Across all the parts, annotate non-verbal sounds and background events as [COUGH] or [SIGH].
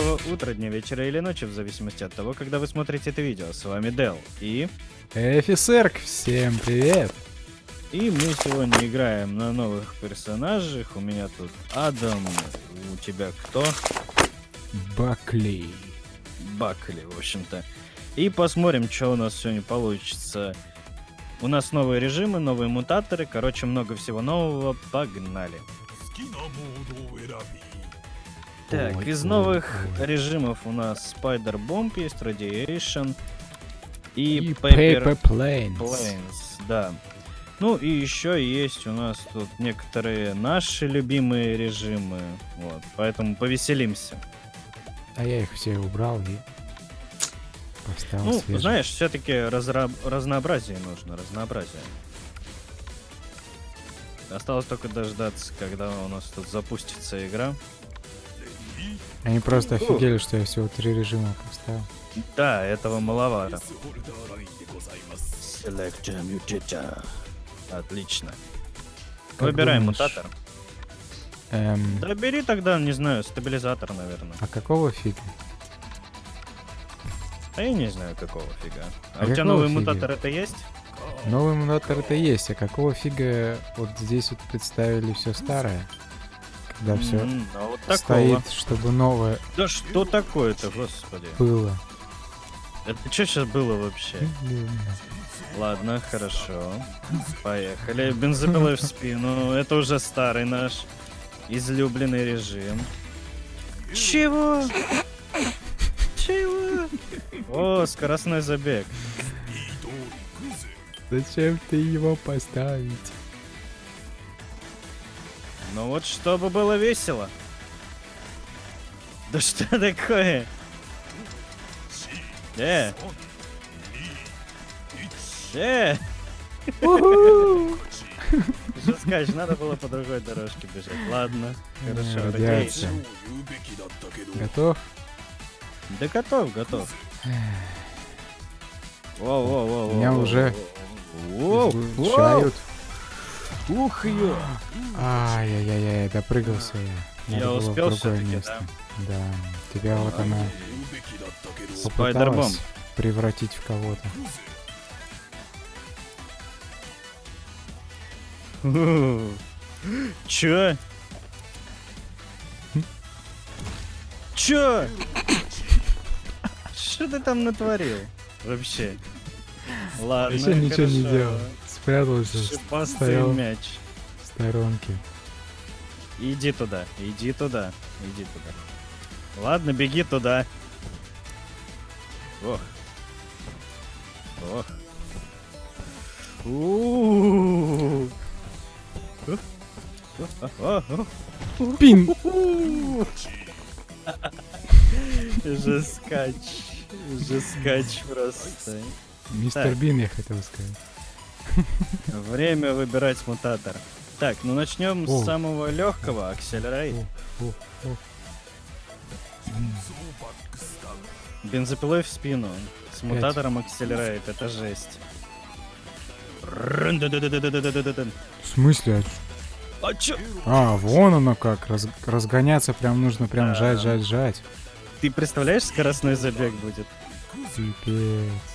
доброго утра, дня, вечера или ночи, в зависимости от того, когда вы смотрите это видео. С вами Дел. И... Эфисерк, всем привет! И мы сегодня играем на новых персонажах. У меня тут Адам, у тебя кто? Бакли. Бакли, в общем-то. И посмотрим, что у нас сегодня получится. У нас новые режимы, новые мутаторы, короче, много всего нового. Погнали. Так, из новых режимов у нас Spider Bomb есть, Radiation и, И Paper, Paper Planes. Planes, да. Ну и еще есть у нас тут некоторые наши любимые режимы, вот, поэтому повеселимся. А я их все убрал и поставил ну, свежие. знаешь, все-таки разнообразие нужно, разнообразие. Осталось только дождаться, когда у нас тут запустится игра. Они просто офигели, что я всего три режима поставил. Да, этого маловато. Mutator. Отлично. Как Выбираем думаешь, мутатор. Эм, Да бери тогда, не знаю, стабилизатор, наверное. а какого фига? А я не знаю, какого фига. А, А у тебя новый фига? мутатор это есть? Новый мутатор это есть, а какого фига вот здесь вот представили все старое? Когда все М, а вот такого. стоит, чтобы новое Да что такое-то, господи? было. Это что сейчас было вообще? Ладно, хорошо. Поехали. Бензопилой в спину. Это уже старый наш излюбленный режим. Чего? Чего? О, скоростной забег. Зачем ты его поставить? Ну вот чтобы было весело. Да что такое? Э! Э! Жескач, надо было по другой дорожке бежать. Ладно, хорошо. Готов? Да готов, готов. Воу, воу, воу, Меня уже Излучают. Ух ё! Ай-яй-яй, допрыгался я. Я Надо успел другое всё-таки, место. Да. Тебя вот она попыталась превратить в кого-то. [LAUGHS] Чё? Чё? Что ты там натворил? Вообще. Ладно, Вообще ничего не хорошо. делал. Спрятался в Шипастый стоял. мяч. сторонке. Иди туда, иди туда, иди туда. Ладно, беги туда. Ох. Ох. У-у-у. Пин! Жескач. Жескач просто. Мистер. Бин, я хотел сказать. [LAUGHS] Время выбирать мутатор. Так, ну начнем с самого легкого, Акселерай. Бензопилой в спину. С мутатором акселерает. это жесть. В смысле? А, а, чё? а вон оно как. Разгоняться прям нужно прям жать, жать, жать. Ты представляешь, скоростной забег будет? Пипец.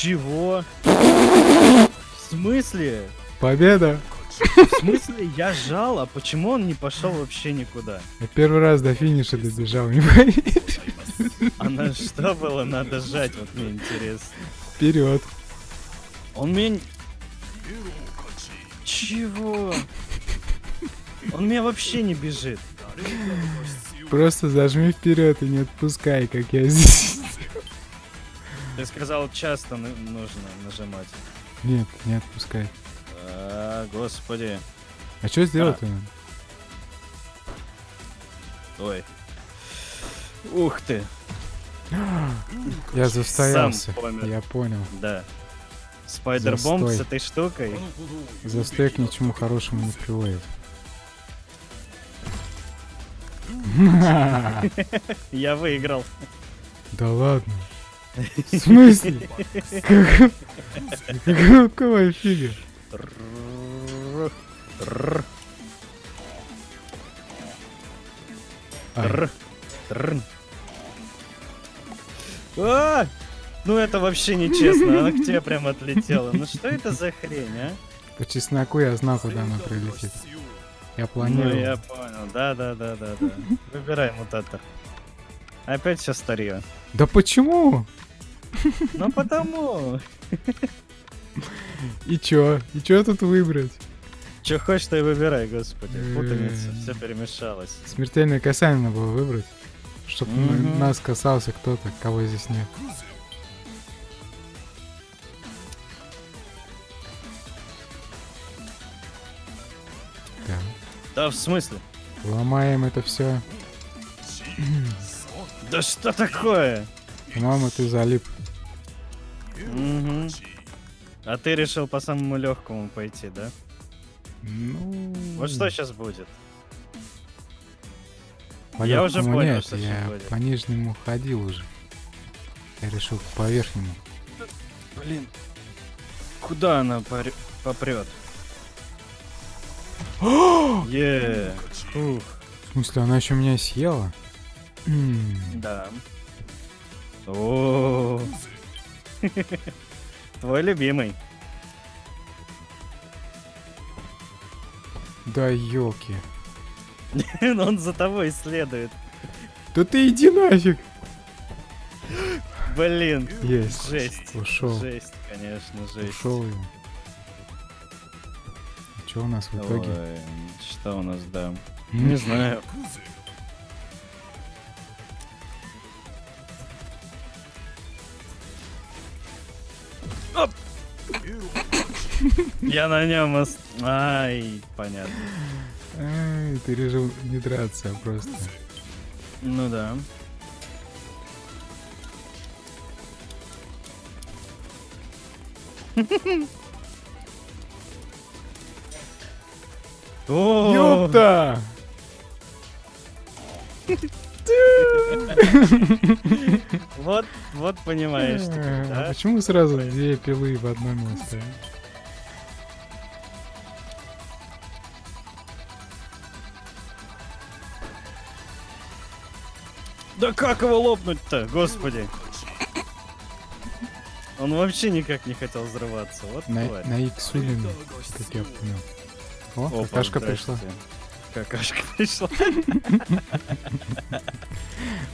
Чего? В смысле? Победа! В смысле я жал, а почему он не пошел вообще никуда? Я первый раз до финиша добежал, не поверишь. А на что было надо жать, вот мне интересно. Вперед. Он меня... Чего? Он меня вообще не бежит. Просто зажми вперед и не отпускай, как я здесь. Ты сказал, часто нужно нажимать. Нет, не отпускай. А, господи. А что сделать-то? надо? Ой. Ух ты. Я застоялся. Я понял. Да. Спайдербомб с этой штукой. Застой к ничему хорошему не приводит. [LAUGHS] Я выиграл. Да ладно. В смысле? Как- Какого фига? А! Ну это вообще нечестно, она к тебе прям отлетела. Ну что это за хрень, а? по чесноку я знал, куда она прилетит. Я планировал. Ну я понял, да, да, да, да, да. Выбирай мутатор. Опять все старье. Да почему? Ну потому. И чё? И чё тут выбрать? Че хочешь, то и выбирай, господи. Путаница, М. все перемешалось. Смертельное касание надо было выбрать. Чтоб на- Мгм. нас касался кто-то, кого здесь нет. Да в смысле? ломаем это все. Да что такое? По-моему, ты залип. А ты решил по самому легкому пойти, да? Ну... Вот что сейчас будет? по я уже понял, нет, что я будет. по нижнему ходил уже. Я решил по верхнему. Блин. Куда она порё- попрет? [GASPS] Е. Ух, В смысле, она еще меня съела? Да. [CLEARS THROAT] О. [LAUGHS] Твой любимый. Да елки. [LAUGHS] Он за тобой следует. Да ты иди нафиг! Блин. Есть. Жесть. Ушел. Жесть, конечно, жесть. Ушел его. Что у нас в итоге? Ой, что у нас, да? Не знаю. Я на нем ост... Ай, понятно. Ай, ты решил не драться, просто. Ну да. Ёпта! [LAUGHS] Вот, вот понимаешь А да? почему сразу две пилы в одно место? Да как его лопнуть-то, господи? Он вообще никак не хотел взрываться, вот На, тварь. на именно, как я понял. О, Опа, какашка пришла. Какашка [LAUGHS] пришла.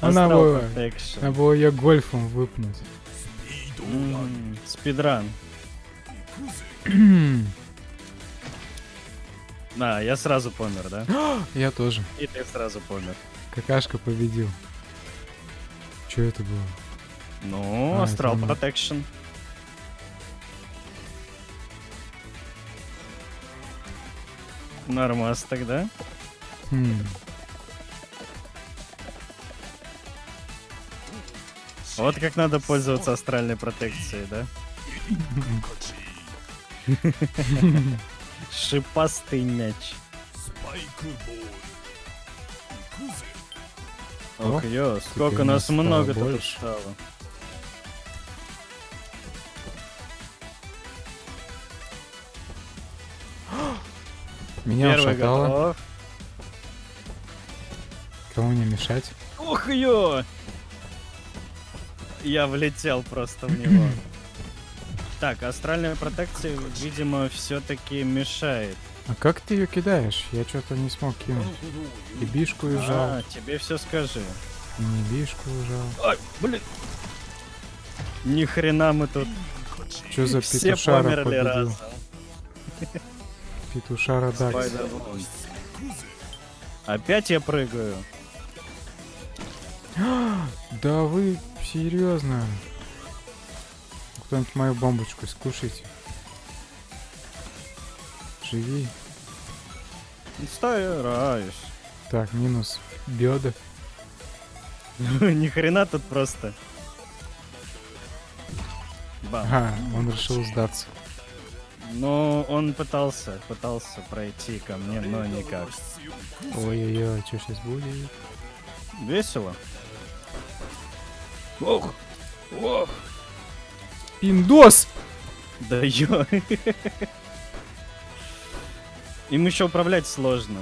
Она была-. Надо было ее гольфом выпнуть. Спидран. [CLEARS THROAT] На, я сразу помер, да? [GASPS] я тоже. И ты сразу помер. Какашка победил. Что это было? Ну, А, он. Protection. Нормас тогда. Хм. Вот как надо пользоваться астральной протекцией, да? [LAUGHS] Шипастый мяч. О, Ох, ё, сколько нас много тут стало. Меня Первый ушатало. готов. Кому не мешать? Ух, ё! Я влетел просто в него. [CLEARS THROAT] Так, астральная протекция, видимо, все-таки мешает. А как ты ее кидаешь? Я что-то не смог кинуть. И бишку ужал, А, тебе все скажи. и не бишку ужал. Ай, блин. Ни хрена мы тут Что за все петушара померли победил? разом. [LAUGHS] Петушара Дакс. Опять я прыгаю. [GASPS] Да вы серьезно? Кто-нибудь мою бомбочку скушайте. Живи. Стараюсь. Так, минус беда. [LAUGHS] Ни хрена тут просто. Бам. Ага, он решил сдаться. Ну, он пытался, пытался пройти ко мне, но никак. Ой-ой-ой, что сейчас будет? Весело. Ох, ох. Пиндос! Да ё. Им еще управлять сложно.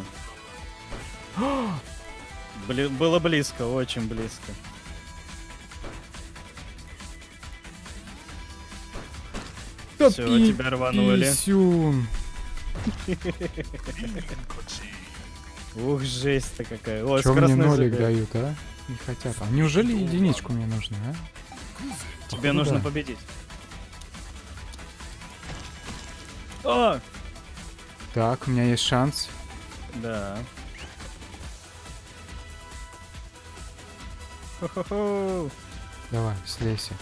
[GASPS] Бли- было близко, очень близко. Всё, тебя рванули. Писюн. Ух, жесть-то какая. О, Чё мне нолик дают, а? Не хотят. А неужели единичку мне нужно, а? Тебе Походу, нужно да. победить. О! Так, у меня есть шанс. Да. Хо-хо-хо. Давай, слейся.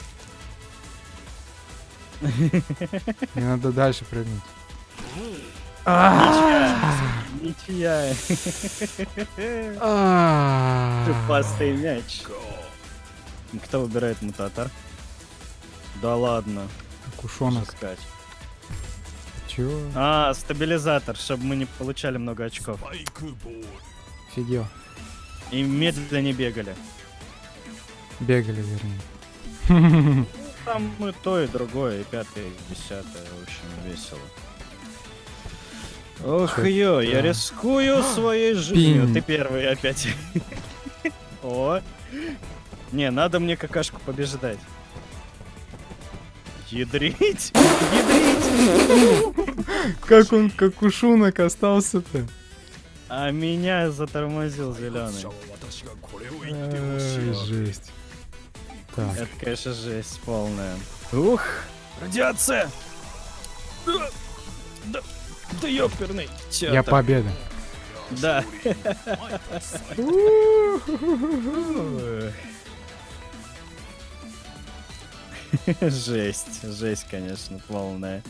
[LAUGHS] Мне надо дальше прыгнуть. Ничья. Шипастый мяч. Кто выбирает мутатор? Да ладно. Кушонок. Чё? А, стабилизатор, чтобы мы не получали много очков. Фигел. И медленно бегали. Бегали, вернее. [LAUGHS] Там мы то и другое, и пятое, и десятое, в общем, весело. Ох, ё, я рискую своей жизнью. Ты первый опять. [LAUGHS] О. Не, надо мне какашку побеждать. Ядрить! Ядрить! Как он, как кушунок остался-то? А меня затормозил зеленый. Жесть. Так, Это, конечно, жесть полная. Ух! Радиация! Да, да, да ёперный. Чё я там? победа. Да. Жесть, жесть, конечно, полная.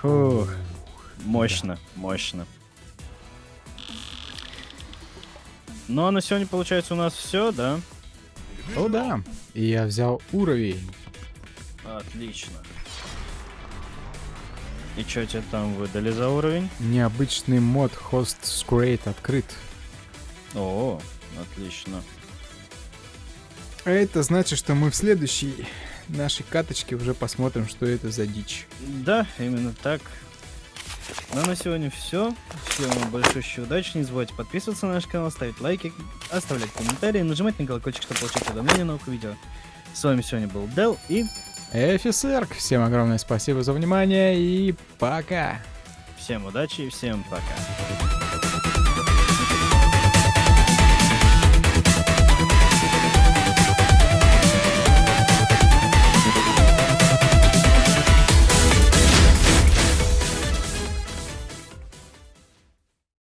Фух, мощно, мощно. Ну а на сегодня получается у нас все, да? О, да. И я взял уровень. Отлично. И что тебе там выдали за уровень? Необычный мод Host Scrate открыт. О, отлично. А это значит, что мы в следующей нашей каточке уже посмотрим, что это за дичь. Да, именно так. Ну а на сегодня все. Всем вам большой удачи. Не забывайте подписываться на наш канал, ставить лайки, оставлять комментарии, нажимать на колокольчик, чтобы получать уведомления на новых видео. С вами сегодня был Дел и Эфисерк, всем огромное спасибо за внимание и пока! всем удачи и всем пока.